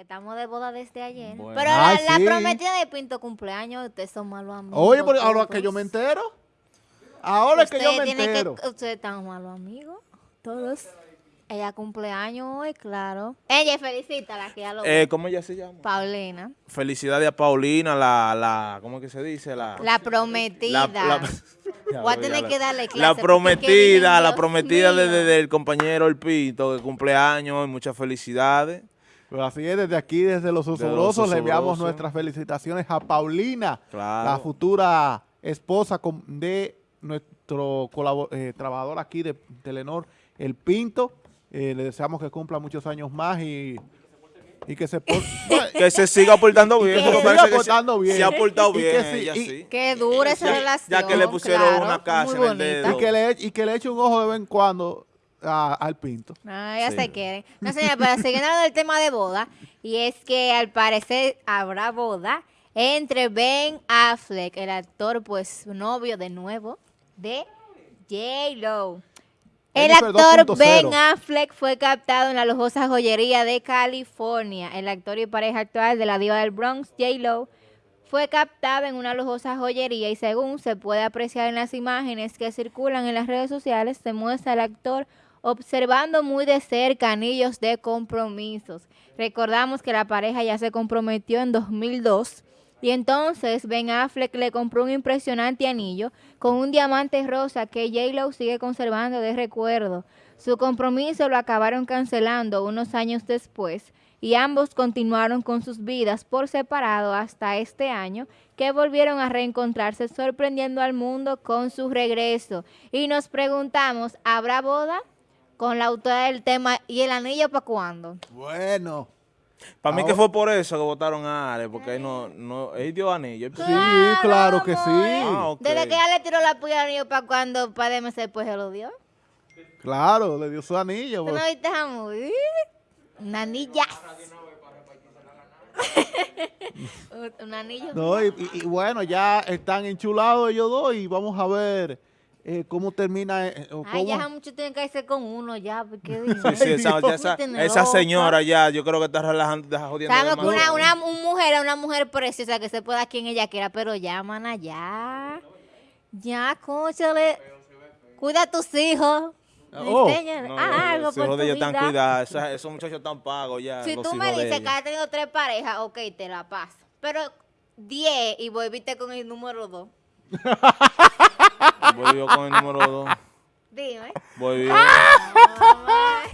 que estamos de boda desde ayer. Bueno. Pero la, Ay, la sí. prometida de Pinto cumpleaños, ustedes son malos amigos. Oye, pero ahora que yo me entero. Ahora es que yo me que- entero. ustedes están malos amigos, todos. Ella cumpleaños hoy, claro. Ella felicita la que ya lo Eh, ¿Cómo ella se llama? Paulina. Felicidades a Paulina, la, la, ¿cómo es que se dice? La, La prometida. Ya Voy a tener que darle clase. La prometida, la prometida de- mío. de- del compañero El Pinto, que cumpleaños, muchas felicidades. Pues así es, desde aquí, desde Los Osobrosos, le enviamos nuestras felicitaciones a Paulina, Claro. la futura esposa de nuestro eh, trabajador aquí de Telenor, El Pinto. Eh, le deseamos que cumpla muchos años más y, y que se por- Que se siga portando bien. que siga que se- portando bien. Se ha portado Y que bien sí, ella, y- sí. Qué dura esa Ya- relación. ya que le pusieron claro, una casa en el dedo. y que le, y que le eche un ojo de vez en cuando a- al Pinto. Ah, ya Sí. se quieren. No, señora, pero siguiendo hablando del tema de boda, y es que al parecer habrá boda entre Ben Affleck, el actor, pues, novio de nuevo, de J-Lo. El actor 2.0. Ben Affleck fue captado en la lujosa joyería de California. El actor y pareja actual de la diva del Bronx, J-Lo, fue captado en una lujosa joyería y según se puede apreciar en las imágenes que circulan en las redes sociales, se muestra al actor observando muy de cerca anillos de compromisos. Recordamos que la pareja ya se comprometió en 2002 y entonces Ben Affleck le compró un impresionante anillo con un diamante rosa que J-Lo sigue conservando de recuerdo. Su compromiso lo acabaron cancelando unos años después y ambos continuaron con sus vidas por separado hasta este año que volvieron a reencontrarse sorprendiendo al mundo con su regreso. Y nos preguntamos, ¿habrá boda? Con la autora del tema, ¿y el anillo para cuándo? Bueno. Para mí que fue por eso que votaron a Ale, porque él no, no, él dio anillo. Sí, claro que sí. Ah. Desde que ella le tiró la puya al anillo para cuando, para DMC, después se lo dio. Claro, le dio su anillo. ¿Tú no pues. viste movie? Una anilla. Un- Un anillo. No, y, y- y bueno, ya están enchulados ellos dos y vamos a ver eh, cómo termina. eh, o Ay, cómo- ya mucho tienen que irse con uno ya, porque Sí, sí, esa, ya señora ya, yo creo que está relajando, está jodiendo. Sabemos que una, una un mujer, una mujer preciosa que se pueda quien ella quiera, pero llaman allá. Ya, cóchale. Cuida a tus hijos. Oh. Enséñale, No, no, algo los hijos de están cuidados, esos muchachos están pagos ya. Si tú me dices que has tenido tres parejas, ok, te la paso. Pero 10 y volviste con el número 2. Volvió con el número dos. Dime. Volvió. Ay.